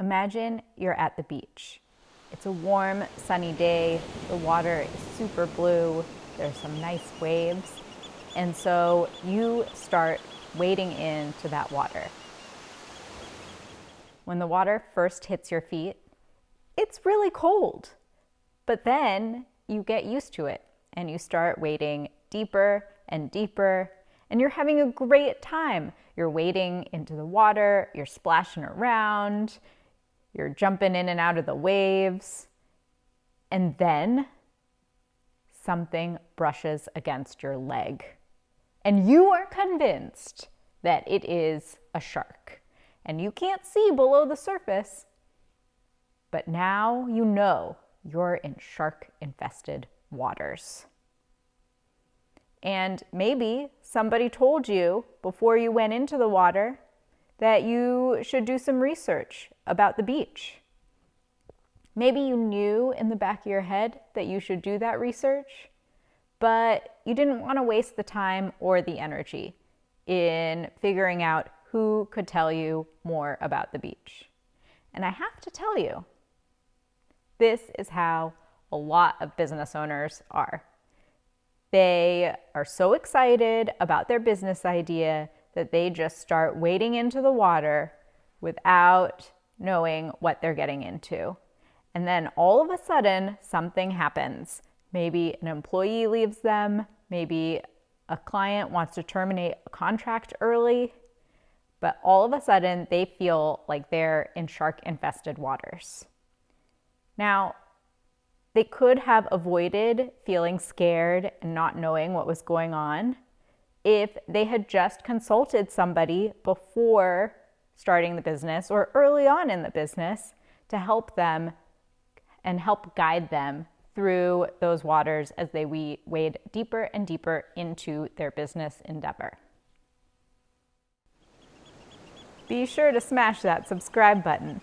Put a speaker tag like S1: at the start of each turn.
S1: Imagine you're at the beach. It's a warm, sunny day. The water is super blue. There's some nice waves. And so you start wading into that water. When the water first hits your feet, it's really cold. But then you get used to it and you start wading deeper and deeper and you're having a great time. You're wading into the water, you're splashing around, you're jumping in and out of the waves. And then something brushes against your leg. And you are convinced that it is a shark. And you can't see below the surface. But now you know you're in shark infested waters. And maybe somebody told you before you went into the water that you should do some research about the beach. Maybe you knew in the back of your head that you should do that research, but you didn't want to waste the time or the energy in figuring out who could tell you more about the beach. And I have to tell you, this is how a lot of business owners are. They are so excited about their business idea that they just start wading into the water without knowing what they're getting into. And then all of a sudden, something happens. Maybe an employee leaves them, maybe a client wants to terminate a contract early, but all of a sudden they feel like they're in shark infested waters. Now, they could have avoided feeling scared and not knowing what was going on if they had just consulted somebody before starting the business or early on in the business to help them and help guide them through those waters as they wade deeper and deeper into their business endeavor. Be sure to smash that subscribe button